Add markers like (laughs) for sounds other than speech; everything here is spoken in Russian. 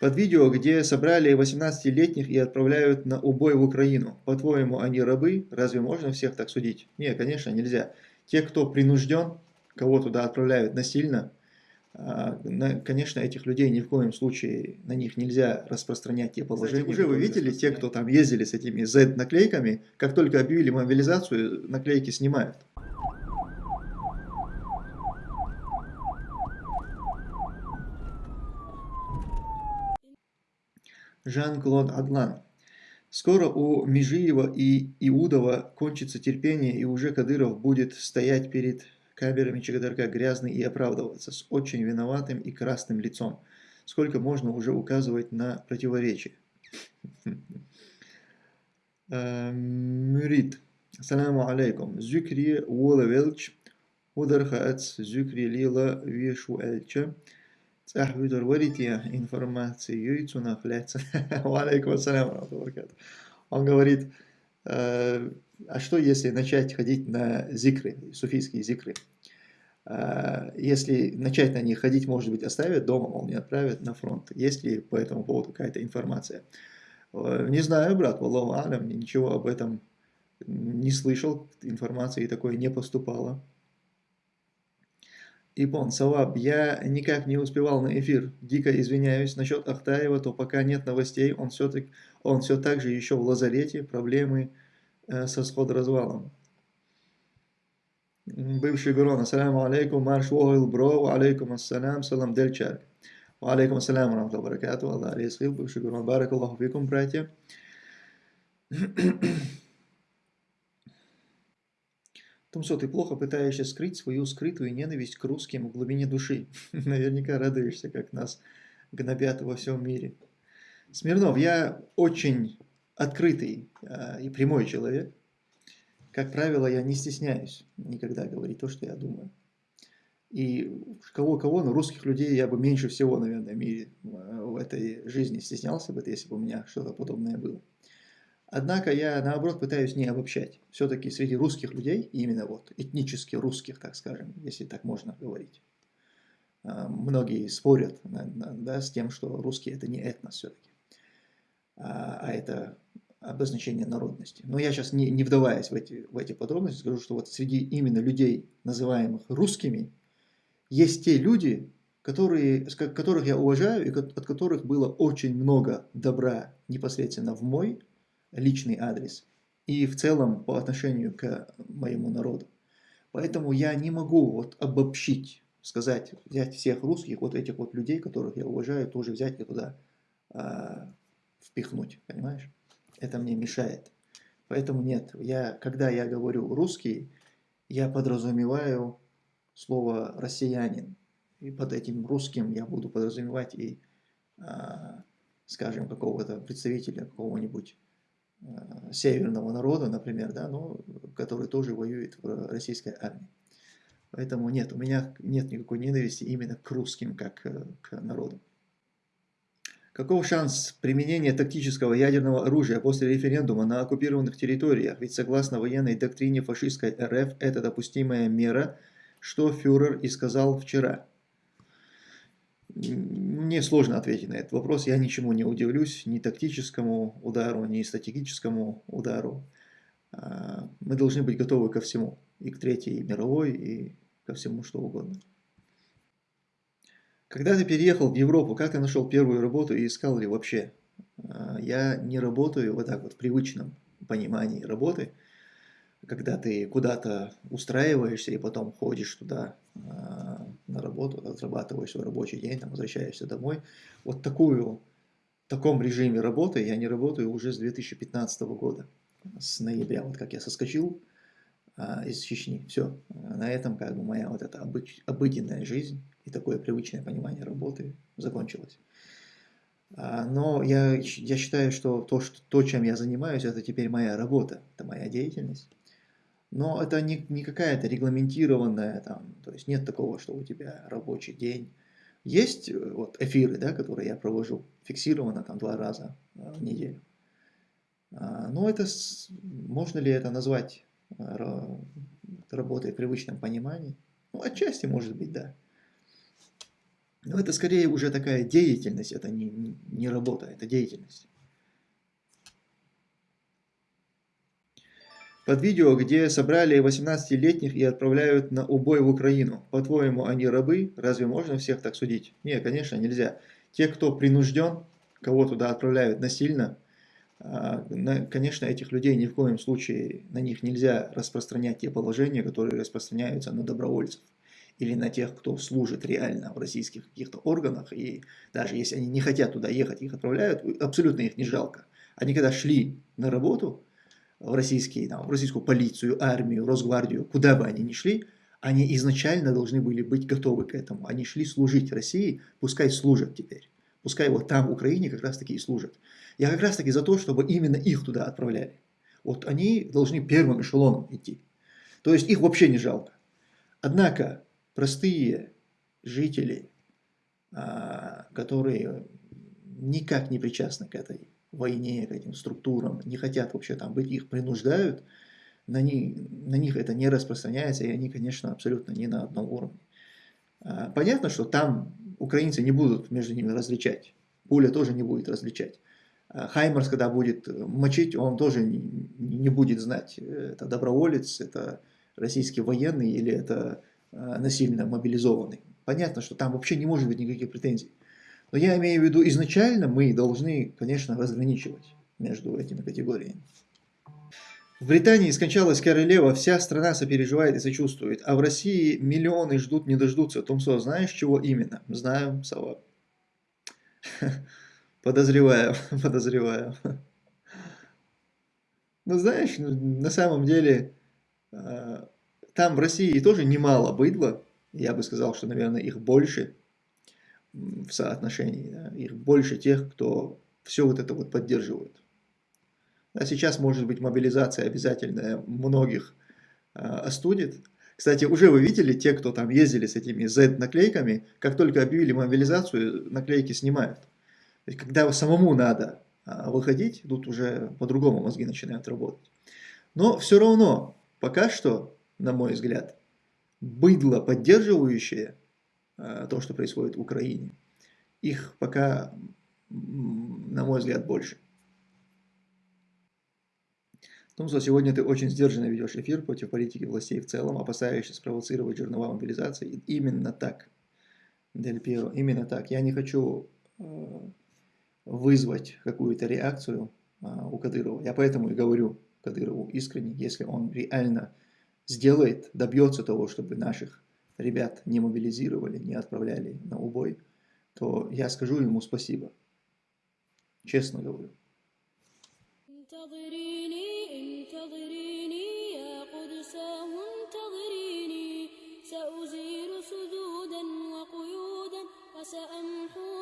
Под видео, где собрали 18-летних и отправляют на убой в Украину. По-твоему, они рабы? Разве можно всех так судить? Нет, конечно, нельзя. Те, кто принужден, кого туда отправляют насильно, а, конечно, этих людей ни в коем случае, на них нельзя распространять те положения. Кстати, уже вы видели, те, кто там ездили с этими Z-наклейками, как только объявили мобилизацию, наклейки снимают. Жан-Клод Адлан. Скоро у Межиева и Иудова кончится терпение, и уже Кадыров будет стоять перед камерами ЧГДРК грязный и оправдываться с очень виноватым и красным лицом. Сколько можно уже указывать на противоречие? Мюрит. Ассаламу алейкум. Зюкри Уола Велч. Удархац Зюкри Лила Вишу Эльча. صاحبي дорварите я информацию и цуна фляца. Валейкум ассалям, Он говорит, а что если начать ходить на зикры, суфийские зикры? Если начать на них ходить, может быть, оставят дома, мол, не отправят на фронт. Есть ли по этому поводу какая-то информация? Не знаю, брат, Валлаху Алям, ничего об этом не слышал, информации такой не поступало. Ипон, Саваб, я никак не успевал на эфир. Дико извиняюсь. Насчет Ахтаева, то пока нет новостей. Он все, так, он все так же еще в лазарете. Проблемы э, со сход-развалом. Бывший Гурон, ассаляму алейкум, марш вогил бро, алейкум ассалям, салам дельчар. Алейкум ассалям, рамтал баракату, Аллах алейсхил, бывший Гурон, барак Аллаху фикум, братья. Тумсо, ты плохо пытаешься скрыть свою скрытую ненависть к русским в глубине души. (laughs) Наверняка радуешься, как нас гнобят во всем мире. Смирнов, я очень открытый э, и прямой человек. Как правило, я не стесняюсь никогда говорить то, что я думаю. И кого-кого, но русских людей я бы меньше всего, наверное, в мире а, в этой жизни стеснялся бы, если бы у меня что-то подобное было. Однако я, наоборот, пытаюсь не обобщать. Все-таки среди русских людей, именно вот этнически русских, так скажем, если так можно говорить, а, многие спорят да, с тем, что русские это не этнос все-таки, а, а это обозначение народности. Но я сейчас, не, не вдаваясь в эти, в эти подробности, скажу, что вот среди именно людей, называемых русскими, есть те люди, которые, которых я уважаю и от которых было очень много добра непосредственно в мой личный адрес и в целом по отношению к моему народу. Поэтому я не могу вот обобщить, сказать, взять всех русских, вот этих вот людей, которых я уважаю, тоже взять и туда а, впихнуть, понимаешь? Это мне мешает. Поэтому нет, я, когда я говорю русский, я подразумеваю слово россиянин. И под этим русским я буду подразумевать и, а, скажем, какого-то представителя какого-нибудь северного народа, например, да, но, который тоже воюет в российской армии. Поэтому нет, у меня нет никакой ненависти именно к русским, как э, к народу. Каков шанс применения тактического ядерного оружия после референдума на оккупированных территориях? Ведь согласно военной доктрине фашистской РФ это допустимая мера, что фюрер и сказал вчера. Мне сложно ответить на этот вопрос. Я ничему не удивлюсь, ни тактическому удару, ни стратегическому удару. А, мы должны быть готовы ко всему. И к Третьей мировой, и ко всему, что угодно. Когда ты переехал в Европу, как ты нашел первую работу и искал ли вообще? А, я не работаю вот так вот в привычном понимании работы, когда ты куда-то устраиваешься и потом ходишь туда а, на работу, отрабатываешь свой рабочий день, там, возвращаешься домой. Вот такую, в таком режиме работы я не работаю уже с 2015 года, с ноября, вот как я соскочил а, из Чечни. Все, на этом как бы моя вот эта обыч, обыденная жизнь и такое привычное понимание работы закончилось. А, но я, я считаю, что то, что то, чем я занимаюсь, это теперь моя работа, это моя деятельность. Но это не, не какая-то регламентированная, там, то есть нет такого, что у тебя рабочий день. Есть э, вот эфиры, да, которые я провожу, фиксированно там два раза э, в неделю. А, но это, можно ли это назвать э, работой в привычном понимании? Ну, отчасти может быть, да. Но это скорее уже такая деятельность, это не, не работа, это деятельность. Под видео, где собрали 18-летних и отправляют на убой в Украину. По-твоему, они рабы? Разве можно всех так судить? Нет, конечно, нельзя. Те, кто принужден, кого туда отправляют насильно, а, конечно, этих людей ни в коем случае на них нельзя распространять те положения, которые распространяются на добровольцев или на тех, кто служит реально в российских каких-то органах, и даже если они не хотят туда ехать, их отправляют, абсолютно их не жалко. Они когда шли на работу в, российские, там, в российскую полицию, армию, Росгвардию, куда бы они ни шли, они изначально должны были быть готовы к этому. Они шли служить России, пускай служат теперь. Пускай вот там, в Украине, как раз таки и служат. Я как раз таки за то, чтобы именно их туда отправляли. Вот они должны первым эшелоном идти. То есть их вообще не жалко. Однако простые жители, а, которые никак не причастны к этой войне, к этим структурам, не хотят вообще там быть, их принуждают, на них, на них это не распространяется, и они, конечно, абсолютно не на одном уровне. А, понятно, что там украинцы не будут между ними различать, пуля тоже не будет различать. А Хаймерс, когда будет мочить, он тоже не, будет знать, это доброволец, это российский военный или это Э, насильно мобилизованный. Понятно, что там вообще не может быть никаких претензий. Но я имею в виду, изначально мы должны, конечно, разграничивать между этими категориями. В Британии скончалась королева, вся страна сопереживает и сочувствует, а в России миллионы ждут, не дождутся. Томсо, знаешь, чего именно? Знаю, Сова. (laughs) Подозреваю, (laughs) подозреваю. Ну, знаешь, на самом деле, э, там в России тоже немало быдла, я бы сказал, что, наверное, их больше в соотношении, да? их больше тех, кто все вот это вот поддерживает. А сейчас, может быть, мобилизация обязательная многих э, остудит. Кстати, уже вы видели, те, кто там ездили с этими Z-наклейками, как только объявили мобилизацию, наклейки снимают. То есть, когда самому надо э, выходить, тут уже по-другому мозги начинают работать. Но все равно, пока что на мой взгляд, быдло, поддерживающее э, то, что происходит в Украине, их пока, на мой взгляд, больше. Томсо, сегодня ты очень сдержанно ведешь эфир против политики властей в целом, опасаешься спровоцировать жернова мобилизации. Именно так, Дель Пьеро, именно так. Я не хочу э, вызвать какую-то реакцию э, у Кадырова. Я поэтому и говорю Кадырову искренне, если он реально сделает, добьется того, чтобы наших ребят не мобилизировали, не отправляли на убой, то я скажу ему спасибо. Честно говорю. سأمحو